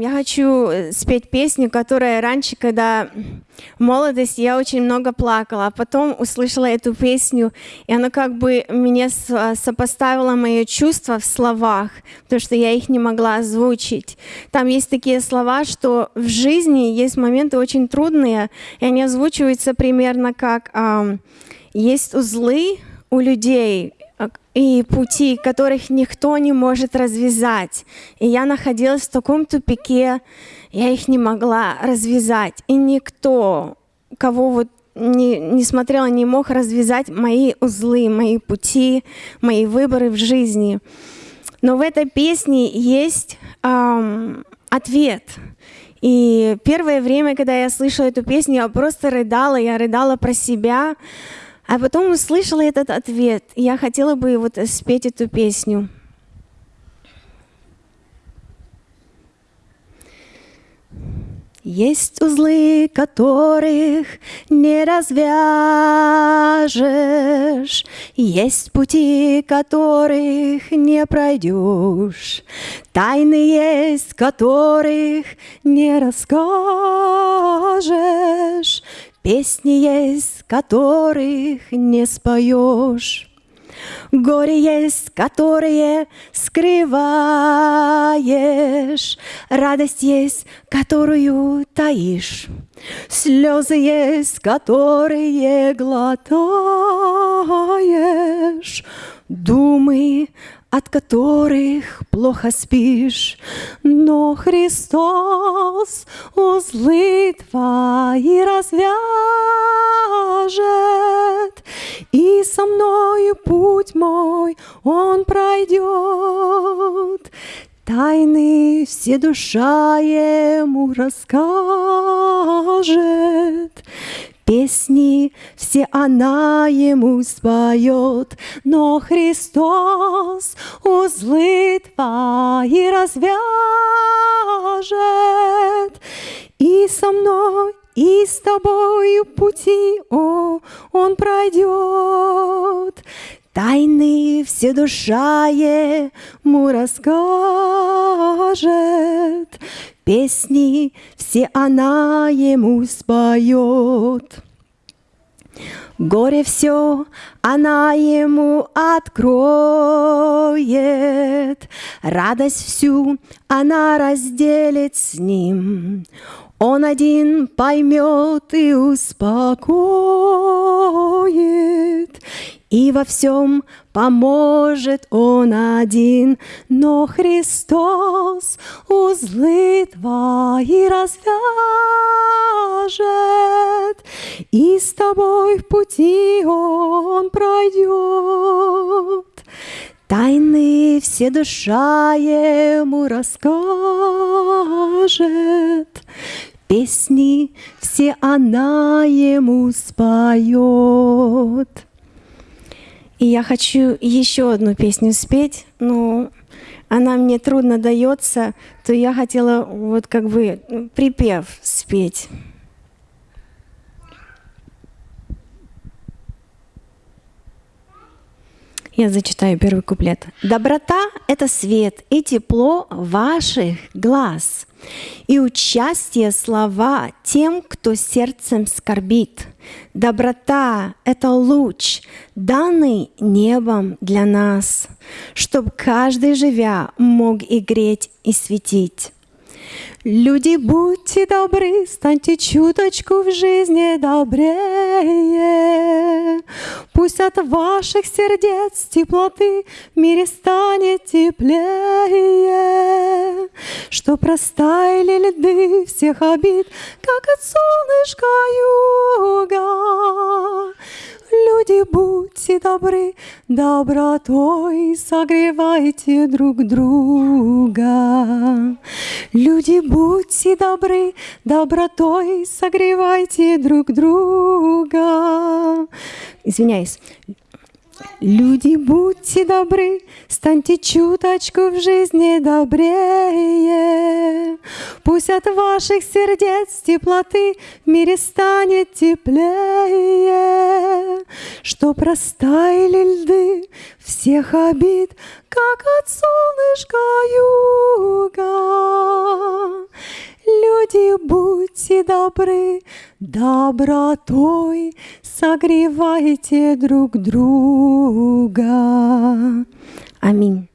Я хочу э, спеть песню, которая раньше, когда в молодости я очень много плакала, а потом услышала эту песню, и она как бы а, сопоставила мои чувства в словах, потому что я их не могла озвучить. Там есть такие слова, что в жизни есть моменты очень трудные, и они озвучиваются примерно как есть узлы у людей, и пути, которых никто не может развязать. И я находилась в таком тупике, я их не могла развязать. И никто, кого вот не, не смотрела, не мог развязать мои узлы, мои пути, мои выборы в жизни. Но в этой песне есть ам, ответ. И первое время, когда я слышала эту песню, я просто рыдала, я рыдала про себя, а потом услышала этот ответ. Я хотела бы вот спеть эту песню. Есть узлы, которых не развяжешь, Есть пути, которых не пройдешь, Тайны есть, которых не расскажешь, Песни есть, которых не споешь. Горе есть, которые скрываешь, Радость есть, которую таишь, Слезы есть, которые глотаешь, Думы, от которых плохо спишь, но Христос узлы твои развяжет, и со мною путь мой он пройдет. Тайны все душа ему расскажет, Песни все она ему споет, но Христос узлы твои развяжет. И со мной, и с тобою пути, о, он пройдет. Тайны все душа ему расскажет, Песни все она ему споет. Горе все она ему откроет, Радость всю она разделит с ним. Он один поймет и успокоит, и во всем поможет Он один, но Христос узлы твои развяжет, и с тобой в пути Он пройдет. Тайны все душа ему расскажет, Песни все она ему споет. И я хочу еще одну песню спеть, но она мне трудно дается, то я хотела вот как бы припев спеть. Я зачитаю первый куплет. Доброта — это свет и тепло ваших глаз, и участие слова тем, кто сердцем скорбит. Доброта — это луч, данный небом для нас, чтоб каждый, живя, мог и греть, и светить. Люди, будьте добры, станьте чуточку в жизни добрее. Пусть от ваших сердец теплоты в мире станет теплее. Что простаяли льды всех обид, как от солнышка юга. Люди, будьте добры, добротой согревайте друг друга. Люди, будьте добры, добротой согревайте друг друга. Извиняюсь. Люди, будьте добры, станьте чуточку в жизни добрее. Пусть от ваших сердец теплоты в мире станет теплее. Что простаяли льды всех обид, как от солнышка юга. и будьте добры, добротой согревайте друг друга. Аминь.